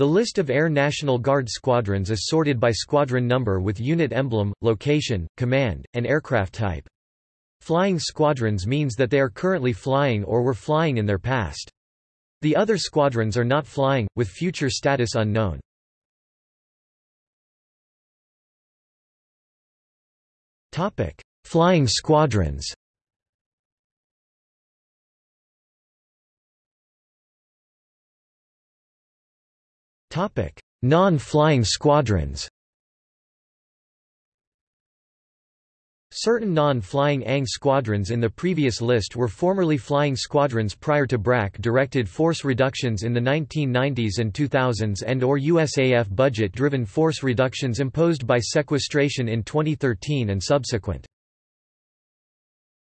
The list of Air National Guard squadrons is sorted by squadron number with unit emblem, location, command, and aircraft type. Flying squadrons means that they are currently flying or were flying in their past. The other squadrons are not flying, with future status unknown. Flying squadrons Non-flying squadrons Certain non-flying ANG squadrons in the previous list were formerly flying squadrons prior to BRAC-directed force reductions in the 1990s and 2000s and or USAF budget-driven force reductions imposed by sequestration in 2013 and subsequent.